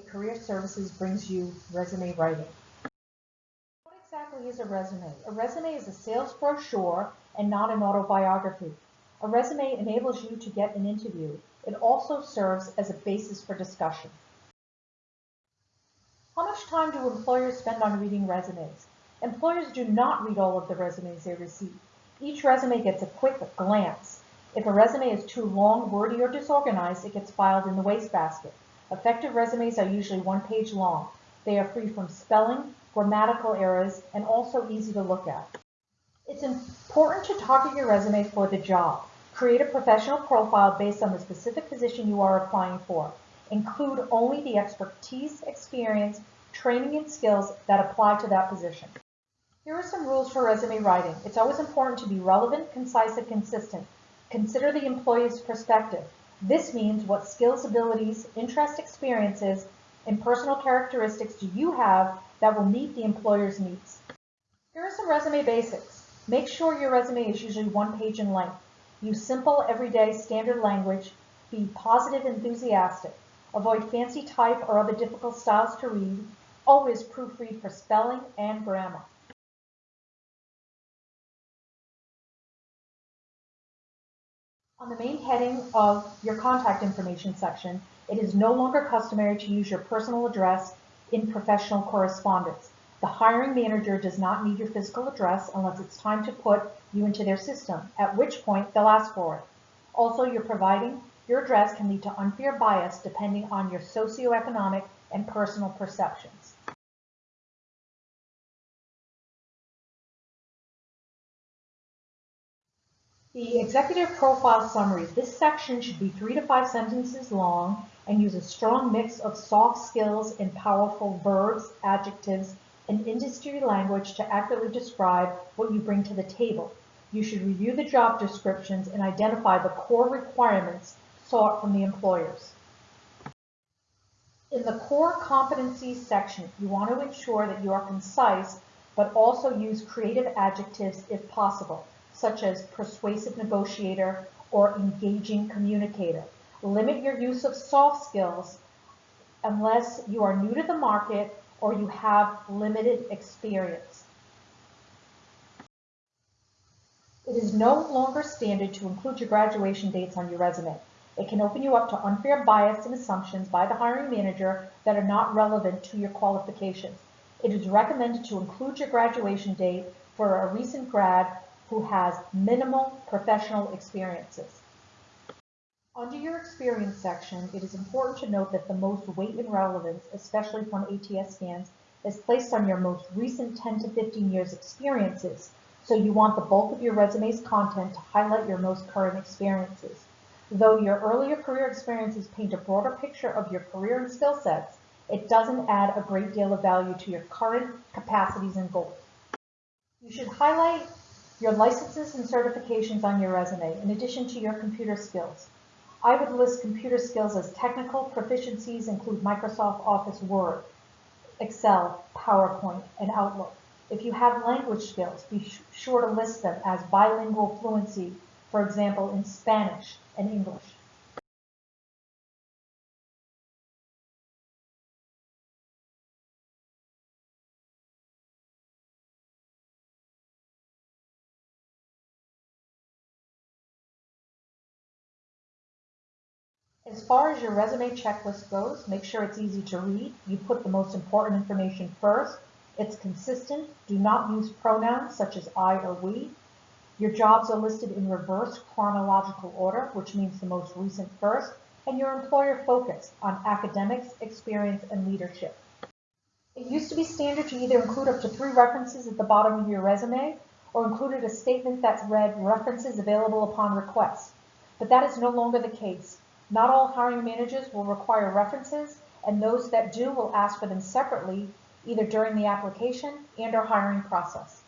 Career Services brings you resume writing. What exactly is a resume? A resume is a sales brochure and not an autobiography. A resume enables you to get an interview. It also serves as a basis for discussion. How much time do employers spend on reading resumes? Employers do not read all of the resumes they receive. Each resume gets a quick glance. If a resume is too long, wordy, or disorganized, it gets filed in the wastebasket. Effective resumes are usually one page long. They are free from spelling, grammatical errors, and also easy to look at. It's important to target your resume for the job. Create a professional profile based on the specific position you are applying for. Include only the expertise, experience, training, and skills that apply to that position. Here are some rules for resume writing. It's always important to be relevant, concise, and consistent. Consider the employee's perspective. This means what skills, abilities, interest, experiences, and personal characteristics do you have that will meet the employer's needs. Here are some resume basics. Make sure your resume is usually one page in length. Use simple, everyday, standard language. Be positive, enthusiastic. Avoid fancy type or other difficult styles to read. Always proofread for spelling and grammar. On the main heading of your contact information section, it is no longer customary to use your personal address in professional correspondence. The hiring manager does not need your physical address unless it's time to put you into their system, at which point they'll ask for it. Also, you're providing your address can lead to unfair bias depending on your socioeconomic and personal perceptions. The executive profile summary. This section should be three to five sentences long and use a strong mix of soft skills and powerful verbs, adjectives, and industry language to accurately describe what you bring to the table. You should review the job descriptions and identify the core requirements sought from the employers. In the core competencies section, you want to ensure that you are concise, but also use creative adjectives if possible such as persuasive negotiator or engaging communicator. Limit your use of soft skills unless you are new to the market or you have limited experience. It is no longer standard to include your graduation dates on your resume. It can open you up to unfair bias and assumptions by the hiring manager that are not relevant to your qualifications. It is recommended to include your graduation date for a recent grad who has minimal professional experiences. Under your experience section, it is important to note that the most weight and relevance, especially from ATS scans, is placed on your most recent 10 to 15 years experiences. So you want the bulk of your resume's content to highlight your most current experiences. Though your earlier career experiences paint a broader picture of your career and skill sets, it doesn't add a great deal of value to your current capacities and goals. You should highlight your licenses and certifications on your resume, in addition to your computer skills. I would list computer skills as technical proficiencies include Microsoft Office Word, Excel, PowerPoint, and Outlook. If you have language skills, be sure to list them as bilingual fluency, for example, in Spanish and English. As far as your resume checklist goes, make sure it's easy to read. You put the most important information first. It's consistent. Do not use pronouns such as I or we. Your jobs are listed in reverse chronological order, which means the most recent first, and your employer focused on academics, experience, and leadership. It used to be standard to either include up to three references at the bottom of your resume or included a statement that read references available upon request. But that is no longer the case. Not all hiring managers will require references, and those that do will ask for them separately, either during the application and or hiring process.